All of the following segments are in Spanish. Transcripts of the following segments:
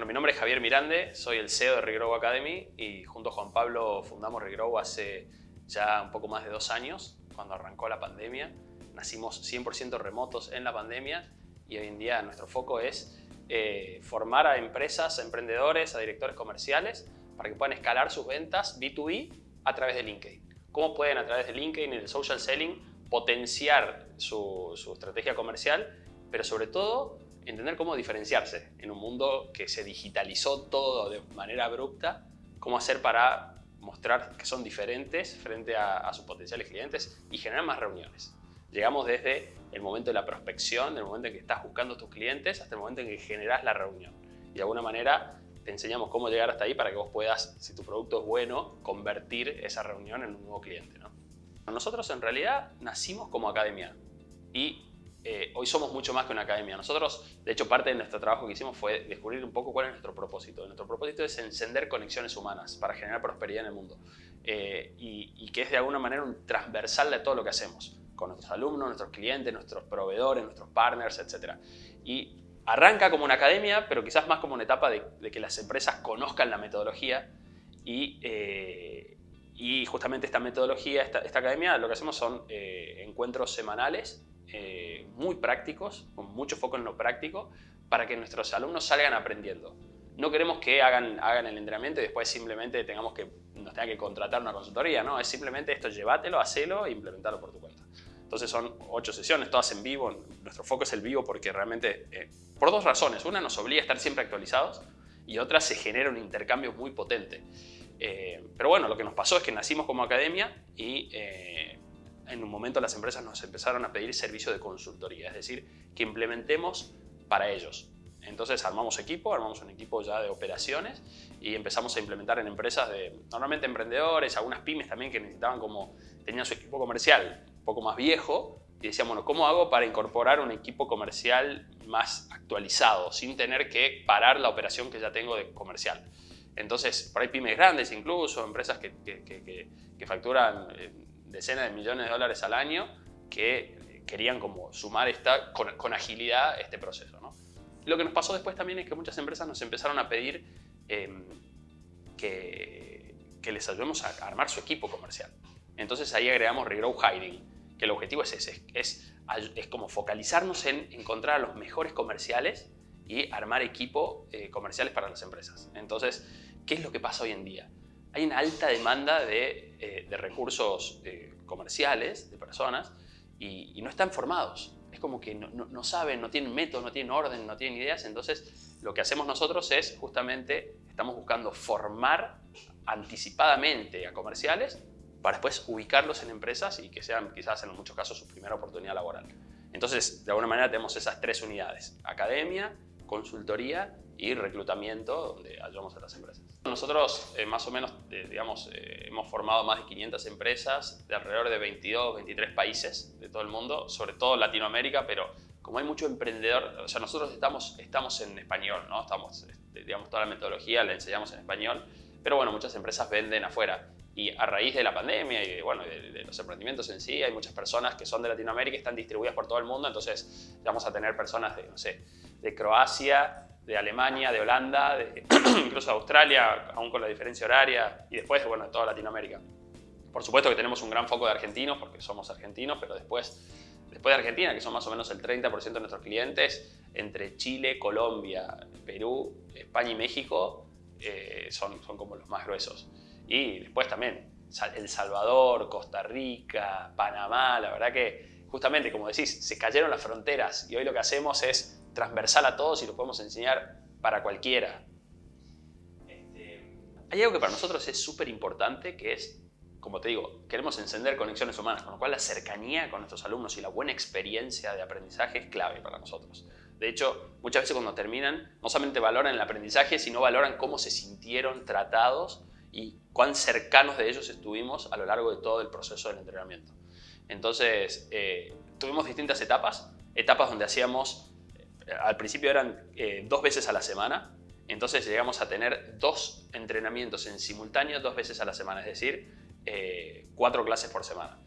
Bueno, mi nombre es Javier Mirande, soy el CEO de Regrow Academy y junto a Juan Pablo fundamos Regrow hace ya un poco más de dos años, cuando arrancó la pandemia. Nacimos 100% remotos en la pandemia y hoy en día nuestro foco es eh, formar a empresas, a emprendedores, a directores comerciales para que puedan escalar sus ventas B2B a través de LinkedIn. ¿Cómo pueden a través de LinkedIn y del social selling potenciar su, su estrategia comercial, pero sobre todo entender cómo diferenciarse en un mundo que se digitalizó todo de manera abrupta, cómo hacer para mostrar que son diferentes frente a, sus potenciales clientes y generar más reuniones. Llegamos desde el momento de la prospección, del momento en que estás buscando a tus clientes, hasta el momento en que generas la reunión. Y de alguna manera te enseñamos cómo llegar hasta ahí para que vos puedas, si tu producto es bueno, convertir esa reunión en un nuevo cliente. ¿no? Nosotros en realidad nacimos como academia y eh, hoy somos mucho más que una academia. Nosotros, de hecho, parte de nuestro trabajo que hicimos fue descubrir un poco cuál es nuestro propósito. Nuestro propósito es encender conexiones humanas para generar prosperidad en el mundo eh, y, que es de alguna manera un transversal de todo lo que hacemos con nuestros alumnos, nuestros clientes, nuestros proveedores, nuestros partners, etc. Y arranca como una academia, pero quizás más como una etapa de, que las empresas conozcan la metodología y, eh, y justamente esta metodología, esta, esta, academia, lo que hacemos son encuentros semanales eh, muy prácticos, con mucho foco en lo práctico, para que nuestros alumnos salgan aprendiendo. No queremos que hagan, hagan el entrenamiento y después simplemente tengamos que, nos tenga que contratar una consultoría, no, es simplemente esto, llévatelo, hacelo e implementarlo por tu cuenta. Entonces son ocho sesiones, todas en vivo, nuestro foco es el vivo porque realmente, eh, por dos razones, una nos obliga a estar siempre actualizados y otra se genera un intercambio muy potente. Eh, pero bueno, lo que nos pasó es que nacimos como academia y en un momento las empresas nos empezaron a pedir servicio de consultoría, es decir, que implementemos para ellos. Entonces armamos equipo, armamos un equipo ya de operaciones y empezamos a implementar en empresas de normalmente emprendedores, algunas pymes también que necesitaban como, tenían su equipo comercial un poco más viejo y decían, bueno, ¿cómo hago para incorporar un equipo comercial más actualizado sin tener que parar la operación que ya tengo de comercial? Entonces, por ahí pymes grandes incluso, empresas que, que, facturan eh, decenas de millones de dólares al año que querían como sumar esta, con, agilidad este proceso. ¿no? Lo que nos pasó después también es que muchas empresas nos empezaron a pedir em, que, les ayudemos a armar su equipo comercial. Entonces ahí agregamos Regrow Hiring, que el objetivo es ese, es, es, como focalizarnos en encontrar a los mejores comerciales y armar equipo eh, comerciales para las empresas. Entonces, ¿qué es lo que pasa hoy en día? Hay una alta demanda de, eh, recursos eh, comerciales, de personas, y, no están formados. Es como que no, saben, no tienen método, no tienen orden, no tienen ideas. Entonces, lo que hacemos nosotros es justamente, estamos buscando formar anticipadamente a comerciales para después ubicarlos en empresas y que sean quizás en muchos casos su primera oportunidad laboral. Entonces, de alguna manera tenemos esas tres unidades, academia, consultoría y reclutamiento, donde ayudamos a las empresas. Nosotros eh, más o menos, eh, digamos, eh, hemos formado más de 500 empresas de alrededor de 22, 23 países de todo el mundo, sobre todo Latinoamérica, pero como hay mucho emprendedor, o sea, nosotros estamos, estamos en español, ¿no? Estamos, este, digamos, toda la metodología la enseñamos en español, pero bueno, muchas empresas venden afuera. Y a raíz de la pandemia y de, bueno, de, los emprendimientos en sí, hay muchas personas que son de Latinoamérica y están distribuidas por todo el mundo, entonces vamos a tener personas de, no sé, de Croacia, de Alemania, de Holanda, incluso de Australia, aún con la diferencia horaria, y después, bueno, de toda Latinoamérica. Por supuesto que tenemos un gran foco de argentinos, porque somos argentinos, pero después, después de Argentina, que son más o menos el 30% de nuestros clientes, entre Chile, Colombia, Perú, España y México, eh, son, son como los más gruesos. Y después también El Salvador, Costa Rica, Panamá, la verdad que justamente, como decís, se cayeron las fronteras y hoy lo que hacemos es transversal a todos y lo podemos enseñar para cualquiera. Este, hay algo que para nosotros es súper importante que es, como te digo, queremos encender conexiones humanas, con lo cual la cercanía con nuestros alumnos y la buena experiencia de aprendizaje es clave para nosotros. De hecho, muchas veces cuando terminan, no solamente valoran el aprendizaje, sino valoran cómo se sintieron tratados y cuán cercanos de ellos estuvimos a lo largo de todo el proceso del entrenamiento. Entonces, eh, tuvimos distintas etapas, etapas donde hacíamos al principio eran eh, dos veces a la semana, entonces llegamos a tener dos entrenamientos en simultáneo dos veces a la semana, es decir, eh, cuatro clases por semana.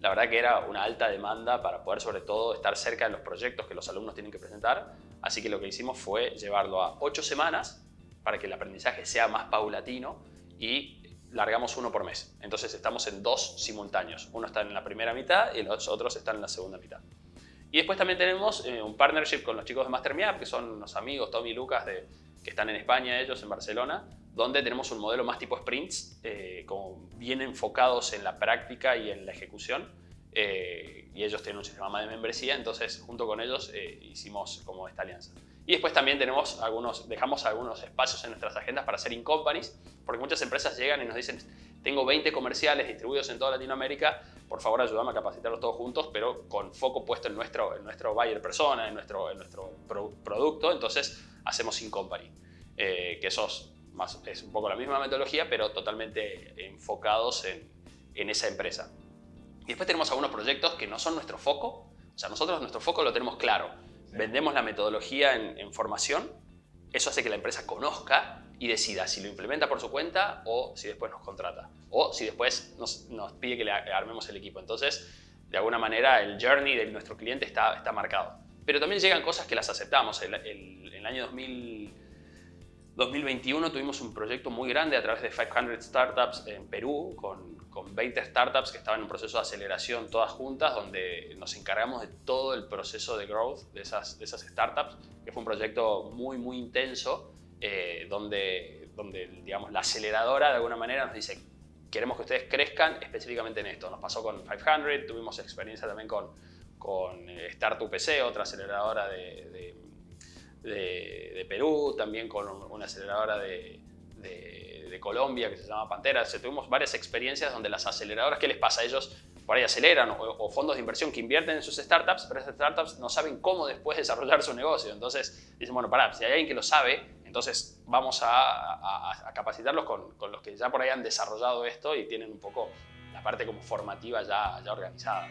La verdad que era una alta demanda para poder sobre todo estar cerca de los proyectos que los alumnos tienen que presentar, así que lo que hicimos fue llevarlo a ocho semanas para que el aprendizaje sea más paulatino y largamos uno por mes. Entonces estamos en dos simultáneos. Uno está en la primera mitad y los otros están en la segunda mitad. Y después también tenemos eh, un partnership con los chicos de MasterMeUp, que son unos amigos, Tommy y Lucas, de, que están en España, ellos en Barcelona, donde tenemos un modelo más tipo sprints, eh, como bien enfocados en la práctica y en la ejecución. Eh, y ellos tienen un sistema de membresía, entonces junto con ellos hicimos como esta alianza. Y después también tenemos algunos, dejamos algunos espacios en nuestras agendas para hacer in-companies, porque muchas empresas llegan y nos dicen, tengo 20 comerciales distribuidos en toda Latinoamérica, por favor ayúdame a capacitarlos todos juntos, pero con foco puesto en nuestro, en nuestro buyer persona, en nuestro, en nuestro producto, entonces hacemos in-company, eh, que eso es, más, es un poco la misma metodología, pero totalmente enfocados en, en esa empresa. Y después tenemos algunos proyectos que no son nuestro foco, o sea, nosotros nuestro foco lo tenemos claro, vendemos la metodología en, formación, eso hace que la empresa conozca y decida si lo implementa por su cuenta o si después nos contrata o si después nos, pide que le armemos el equipo. Entonces, de alguna manera, el journey de nuestro cliente está, está marcado. Pero también llegan cosas que las aceptamos. El, el, año 2000, 2021 tuvimos un proyecto muy grande a través de 500 Startups en Perú con, con 20 startups que estaban en un proceso de aceleración todas juntas, donde nos encargamos de todo el proceso de growth de esas, de esas startups, que fue un proyecto muy, muy intenso, eh, donde, donde digamos, la aceleradora de alguna manera nos dice queremos que ustedes crezcan específicamente en esto. Nos pasó con 500, tuvimos experiencia también con, con eh, Startup PC, otra aceleradora de, de, de, Perú, también con una aceleradora de de Colombia que se llama Pantera. tuvimos varias experiencias donde las aceleradoras, ¿qué les pasa? Ellos por ahí aceleran o, fondos de inversión que invierten en sus startups, pero esas startups no saben cómo después desarrollar su negocio. Entonces dicen, bueno, pará, si hay alguien que lo sabe, entonces vamos a, capacitarlos con, los que ya por ahí han desarrollado esto y tienen un poco la parte como formativa ya organizada.